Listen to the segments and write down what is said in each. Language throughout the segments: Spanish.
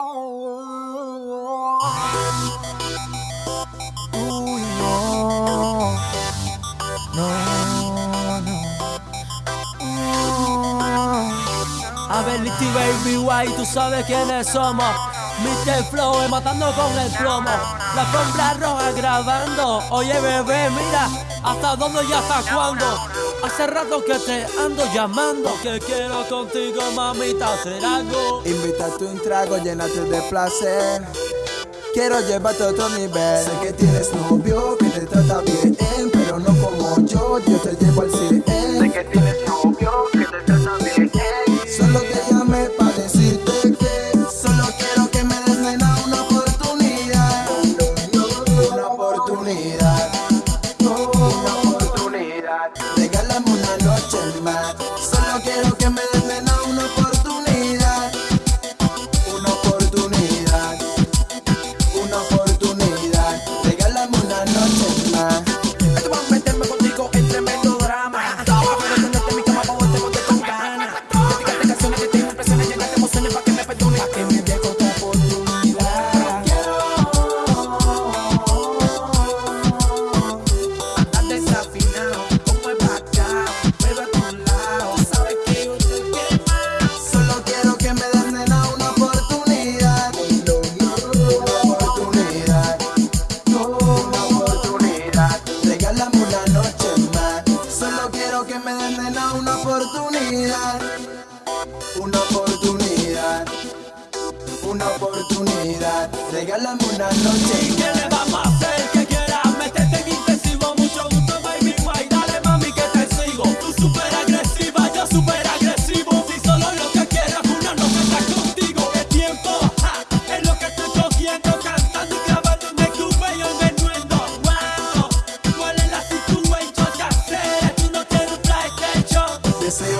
A ver, Baby White, tú sabes quiénes somos. Mr. Flow, matando con el plomo. La sombra roja grabando. Oye, bebé, mira, hasta dónde y hasta cuándo. Hace rato que te ando llamando. Que quiero contigo, mamita, hacer algo. Invítate un trago, llénate de placer. Quiero llevarte a otro nivel. Sé que tienes novio que te trata bien, pero no como yo. Yo te llevo al cine. Sé que tienes novio que te trata bien. Solo te llamé para decirte que solo quiero que me des nena una oportunidad. Una oportunidad. Quiero que me Una oportunidad. Regálame una noche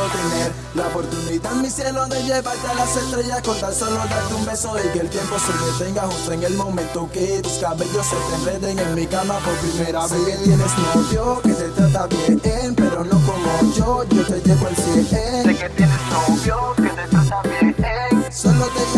tener la oportunidad en mi cielo de llevarte a las estrellas con tan solo darte un beso y que el tiempo se detenga justo en el momento que tus cabellos se te enreden en mi cama por primera vez. Sé que tienes novio que te trata bien, pero no como yo, yo te llevo al Sé cien. que tienes novio que te trata bien. Solo te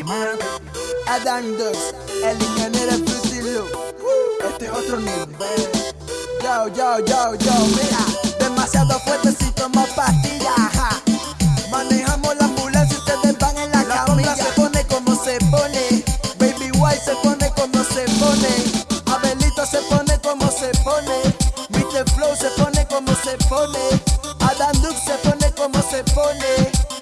Adam Dux, el ingeniero Fruity Loop. Este es otro nivel. Yo, yo, yo, yo, mira. Demasiado fuerte si tomo pastillas. ja. Manejamos la ambulancia y ustedes van en la, camilla. se pone como se pone. Baby White se pone como se pone. Abelito se pone como se pone. Mr. Flow se pone como se pone. Adam Dux se pone como se pone.